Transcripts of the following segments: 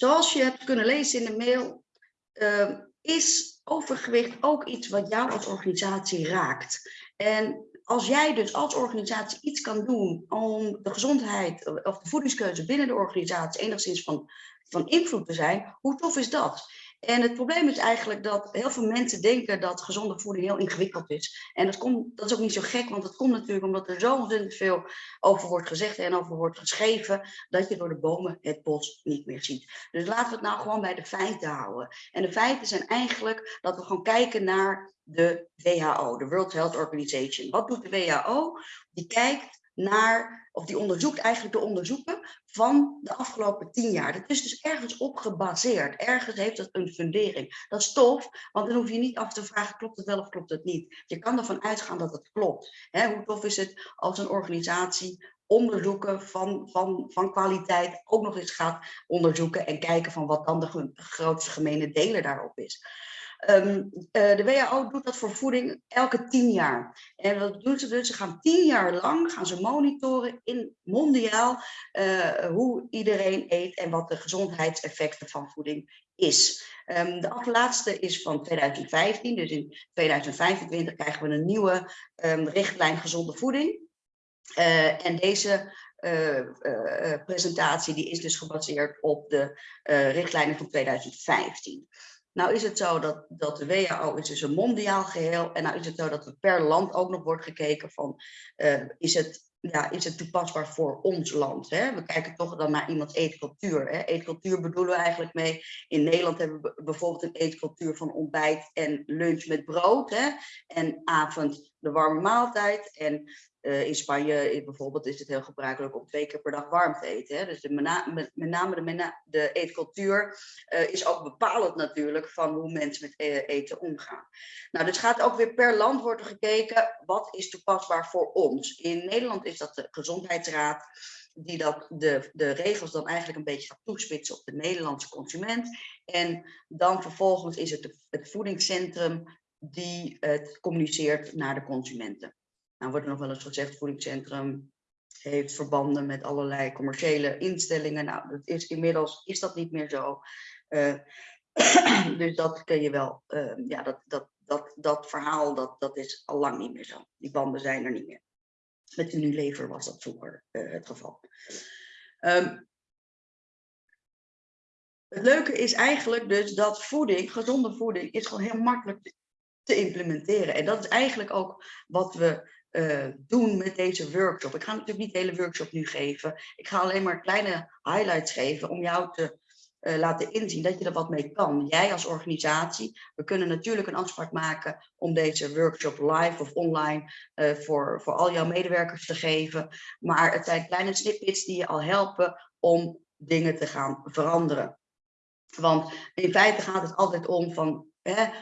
zoals je hebt kunnen lezen in de mail, uh, is overgewicht ook iets wat jou als organisatie raakt. En als jij dus als organisatie iets kan doen om de gezondheid of de voedingskeuze binnen de organisatie enigszins van, van invloed te zijn, hoe tof is dat? En het probleem is eigenlijk dat heel veel mensen denken dat gezonde voeding heel ingewikkeld is. En dat, komt, dat is ook niet zo gek, want dat komt natuurlijk omdat er zo ontzettend veel over wordt gezegd en over wordt geschreven, dat je door de bomen het bos niet meer ziet. Dus laten we het nou gewoon bij de feiten houden. En de feiten zijn eigenlijk dat we gewoon kijken naar de WHO, de World Health Organization. Wat doet de WHO? Die kijkt naar, of die onderzoekt eigenlijk de onderzoeken van de afgelopen tien jaar. Dat is dus ergens op gebaseerd. Ergens heeft dat een fundering. Dat is tof, want dan hoef je niet af te vragen, klopt het wel of klopt het niet. Je kan ervan uitgaan dat het klopt. hoe tof is het als een organisatie onderzoeken van, van, van kwaliteit ook nog eens gaat onderzoeken en kijken van wat dan de grootste gemene delen daarop is. Ehm, eh, de WHO doet dat voor voeding elke tien jaar. En wat doen ze dus? Ze gaan tien jaar lang gaan ze monitoren in mondiaal uh, hoe iedereen eet en wat de gezondheidseffecten van voeding is. Um, de allerlaatste is van 2015, dus in 2025 krijgen we een nieuwe um, richtlijn gezonde voeding. Uh, en deze presentatie die is dus gebaseerd op de richtlijnen van 2015. Nou is het zo dat, dat de WHO is dus een mondiaal geheel. En nou is het zo dat er per land ook nog wordt gekeken van, uh, is, het, ja, is het toepasbaar voor ons land? Hè? We kijken toch dan naar iemands eetcultuur. Hè? Eetcultuur bedoelen we eigenlijk mee. In Nederland hebben we bijvoorbeeld een eetcultuur van ontbijt en lunch met brood. Hè? En avond de warme maaltijd. En uh, in Spanje bijvoorbeeld is het heel gebruikelijk om twee keer per dag warm te eten. Hè? Dus de, met, name de, de eetcultuur uh, is ook bepalend natuurlijk van hoe mensen met e-, eten omgaan. Nou, dus gaat ook weer per land worden gekeken wat is toepasbaar voor ons. In Nederland is dat de Gezondheidsraad die dat de, de regels dan eigenlijk een beetje gaat toespitsen op de Nederlandse consument. En dan vervolgens is het het voedingscentrum die het communiceert naar de consumenten. Nou wordt nog wel eens gezegd, voedingscentrum heeft verbanden met allerlei commerciële instellingen. Nou, dat is, inmiddels is dat niet meer zo. Uh, dus dat kun je wel, uh, ja, dat, dat, dat, dat verhaal, dat, dat is al lang niet meer zo. Die banden zijn er niet meer. Met Unilever was dat vroeger uh, het geval. Um, het leuke is eigenlijk dus dat voeding, gezonde voeding, is gewoon heel makkelijk te implementeren. En dat is eigenlijk ook wat we uh, doen met deze workshop. Ik ga natuurlijk niet de hele workshop nu geven. Ik ga alleen maar kleine highlights geven om jou te uh, laten inzien dat je er wat mee kan. Jij als organisatie. We kunnen natuurlijk een afspraak maken om deze workshop live of online uh, voor, voor al jouw medewerkers te geven. Maar het zijn kleine snippets die je al helpen om dingen te gaan veranderen. Want in feite gaat het altijd om van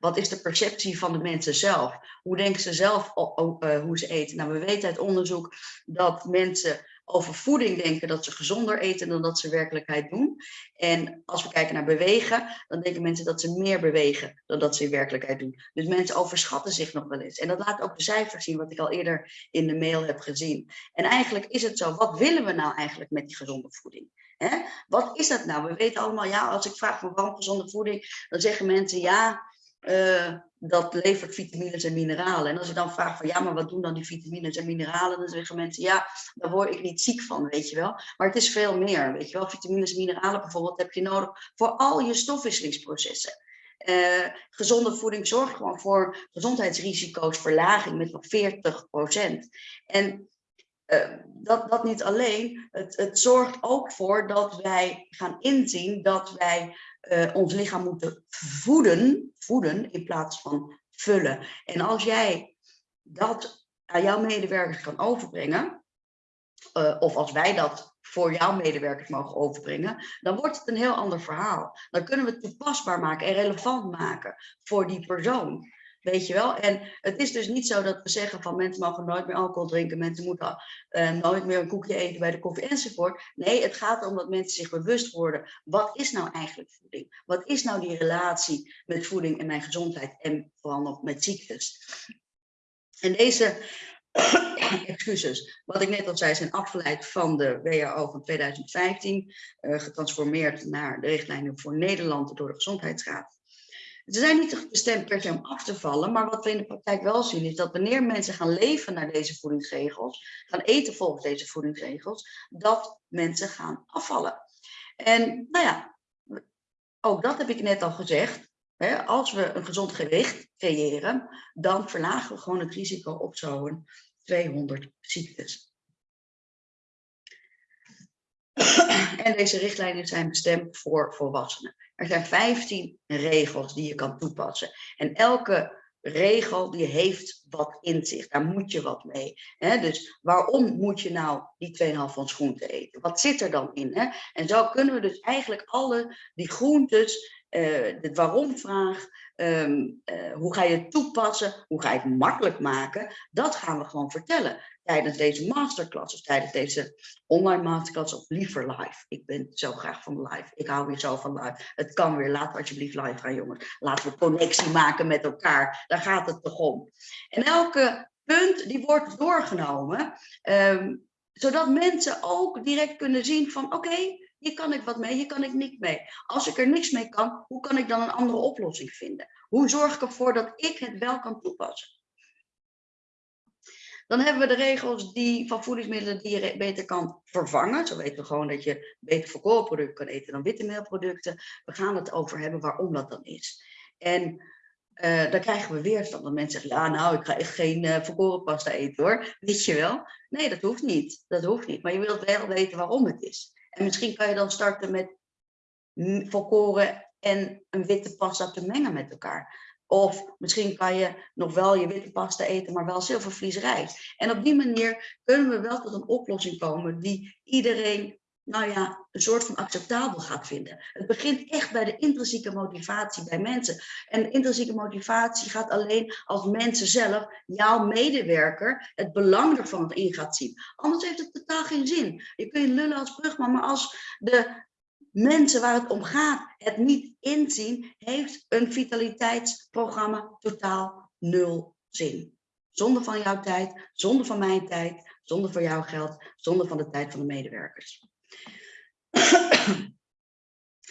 Wat is de perceptie van de mensen zelf? Hoe denken ze zelf uh, hoe ze eten? Nou, we weten uit onderzoek dat mensen over voeding denken dat ze gezonder eten dan dat ze werkelijkheid doen. En als we kijken naar bewegen, dan denken mensen dat ze meer bewegen dan dat ze in werkelijkheid doen. Dus mensen overschatten zich nog wel eens. En dat laat ook de cijfers zien, wat ik al eerder in de mail heb gezien. En eigenlijk is het zo, wat willen we nou eigenlijk met die gezonde voeding? Wat is dat nou? We weten allemaal, ja, als ik vraag voor waarom gezonde voeding, dan zeggen mensen ja, uh, dat levert vitamines en mineralen. En als ik dan vraag van ja, maar wat doen dan die vitamines en mineralen? Dan zeggen mensen ja, daar word ik niet ziek van, weet je wel. Maar het is veel meer, weet je wel. Vitamines en mineralen bijvoorbeeld heb je nodig voor al je stofwisselingsprocessen. Uh, gezonde voeding zorgt gewoon voor gezondheidsrisico's verlaging met nog 40% En dat, dat niet alleen, het, het zorgt ook voor dat wij gaan inzien dat wij uh, ons lichaam moeten voeden, voeden in plaats van vullen. En als jij dat aan jouw medewerkers kan overbrengen, uh, of als wij dat voor jouw medewerkers mogen overbrengen, dan wordt het een heel ander verhaal. Dan kunnen we het toepasbaar maken en relevant maken voor die persoon. Weet je wel? En het is dus niet zo dat we zeggen van mensen mogen nooit meer alcohol drinken, mensen moeten uh, nooit meer een koekje eten bij de koffie enzovoort. Nee, het gaat erom dat mensen zich bewust worden. Wat is nou eigenlijk voeding? Wat is nou die relatie met voeding en mijn gezondheid en vooral nog met ziektes? En deze excuses, wat ik net al zei, zijn afgeleid van de WHO van 2015, uh, getransformeerd naar de richtlijnen voor Nederland door de Gezondheidsraad. Ze zijn niet bestemd per se om af te vallen, maar wat we in de praktijk wel zien is dat wanneer mensen gaan leven naar deze voedingsregels, gaan eten volgens deze voedingsregels, dat mensen gaan afvallen. En nou ja, ook dat heb ik net al gezegd. Hè, als we een gezond gewicht creëren, dan verlagen we gewoon het risico op zo'n 200 ziektes. En deze richtlijnen zijn bestemd voor volwassenen. Er zijn 15 regels die je kan toepassen. En elke regel die heeft wat in zich. Daar moet je wat mee. Dus waarom moet je nou die 2,5 van groente eten? Wat zit er dan in? En zo kunnen we dus eigenlijk alle die groentes uh, de waarom-vraag, um, uh, hoe ga je het toepassen, hoe ga je het makkelijk maken, dat gaan we gewoon vertellen tijdens deze masterclass of tijdens deze online masterclass of liever live. Ik ben zo graag van live. Ik hou weer zo van live. Het kan weer. Laten alsjeblieft live gaan, jongens. Laten we connectie maken met elkaar. Daar gaat het toch om. En elke punt die wordt doorgenomen, um, zodat mensen ook direct kunnen zien van oké, hier kan ik wat mee, hier kan ik niks mee. Als ik er niks mee kan, hoe kan ik dan een andere oplossing vinden? Hoe zorg ik ervoor dat ik het wel kan toepassen? Dan hebben we de regels die, van voedingsmiddelen die je beter kan vervangen. Zo weten we gewoon dat je beter volkorenproducten kan eten dan witte meelproducten. We gaan het over hebben waarom dat dan is. En uh, dan krijgen we weerstand. Dat mensen zeggen, ja nou, ik ga echt geen uh, volkorenpasta eten hoor. Weet je wel? Nee, dat hoeft niet. Dat hoeft niet. Maar je wilt wel weten waarom het is. En misschien kan je dan starten met volkoren en een witte pasta te mengen met elkaar. Of misschien kan je nog wel je witte pasta eten, maar wel zilvervlies rijst. En op die manier kunnen we wel tot een oplossing komen die iedereen nou ja, een soort van acceptabel gaat vinden. Het begint echt bij de intrinsieke motivatie bij mensen. En intrinsieke motivatie gaat alleen als mensen zelf, jouw medewerker, het belang ervan in gaat zien. Anders heeft het totaal geen zin. Je kunt lullen als brugman, maar als de mensen waar het om gaat het niet inzien, heeft een vitaliteitsprogramma totaal nul zin. Zonder van jouw tijd, zonder van mijn tijd, zonder van jouw geld, zonder van de tijd van de medewerkers.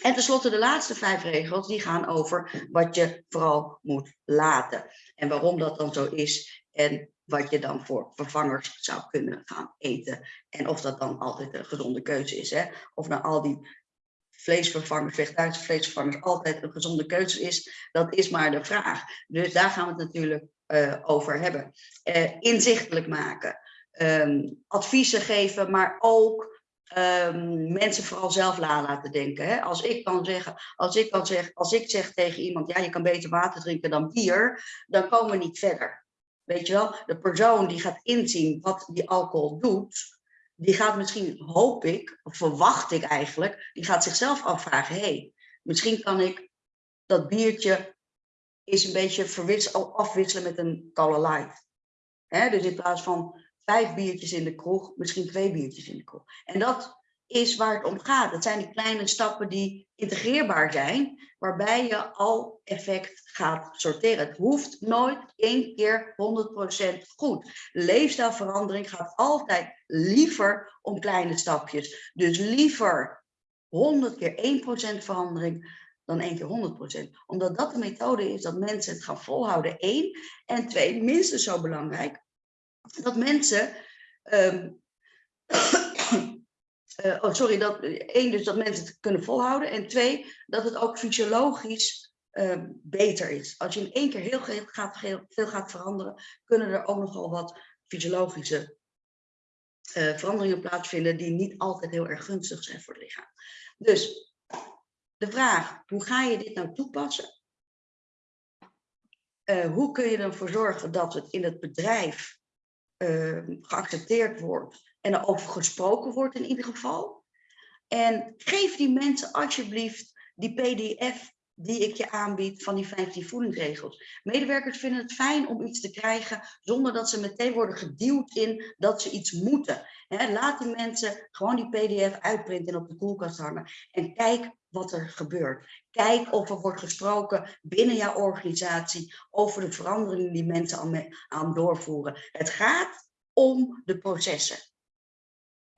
En tenslotte de laatste vijf regels, die gaan over wat je vooral moet laten. En waarom dat dan zo is en wat je dan voor vervangers zou kunnen gaan eten. En of dat dan altijd een gezonde keuze is. Hè? Of nou al die vleesvervangers, vegetarische vleesvervangers altijd een gezonde keuze is, dat is maar de vraag. Dus daar gaan we het natuurlijk uh, over hebben. Uh, inzichtelijk maken, um, adviezen geven, maar ook um, mensen vooral zelf laten denken. Hè? Als ik kan zeggen, als ik kan zeggen, als ik zeg tegen iemand, ja, je kan beter water drinken dan bier, dan komen we niet verder. Weet je wel, de persoon die gaat inzien wat die alcohol doet, die gaat misschien, hoop ik, of verwacht ik eigenlijk, die gaat zichzelf afvragen, hé, hey, misschien kan ik dat biertje is een beetje afwisselen met een Cola Light. Dus in plaats van vijf biertjes in de kroeg, misschien twee biertjes in de kroeg. En dat is waar het om gaat. Het zijn die kleine stappen die integreerbaar zijn, waarbij je al effect gaat sorteren. Het hoeft nooit één keer 100% goed. Leefstijlverandering gaat altijd liever om kleine stapjes. Dus liever 100 keer 1% verandering dan één keer 100%. Omdat dat de methode is dat mensen het gaan volhouden. Eén. En twee, minstens zo belangrijk, dat mensen. Um, uh, oh, sorry, dat, één, dus dat mensen het kunnen volhouden. En twee, dat het ook fysiologisch uh, beter is. Als je in één keer heel gaat, veel gaat veranderen, kunnen er ook nogal wat fysiologische uh, veranderingen plaatsvinden die niet altijd heel erg gunstig zijn voor het lichaam. Dus de vraag, hoe ga je dit nou toepassen? Uh, hoe kun je ervoor zorgen dat het in het bedrijf geaccepteerd wordt en er over gesproken wordt in ieder geval. En geef die mensen alsjeblieft die pdf die ik je aanbied van die 15 voedingsregels. Medewerkers vinden het fijn om iets te krijgen zonder dat ze meteen worden geduwd in dat ze iets moeten. laat die mensen gewoon die pdf uitprinten en op de koelkast hangen en kijk wat er gebeurt. Kijk of er wordt gesproken binnen jouw organisatie over de veranderingen die mensen aan, aan doorvoeren. Het gaat om de processen.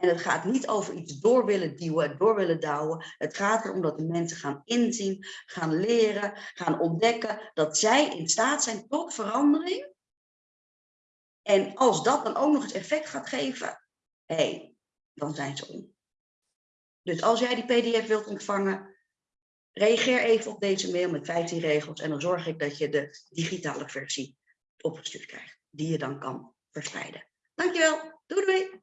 En het gaat niet over iets door willen duwen, door willen douwen. Het gaat erom dat de mensen gaan inzien, gaan leren, gaan ontdekken dat zij in staat zijn tot verandering. En als dat dan ook nog eens effect gaat geven, hé, dan zijn ze om. Dus als jij die pdf wilt ontvangen, reageer even op deze mail met 15 regels en dan zorg ik dat je de digitale versie opgestuurd krijgt, die je dan kan verspreiden. Dankjewel, doei doei!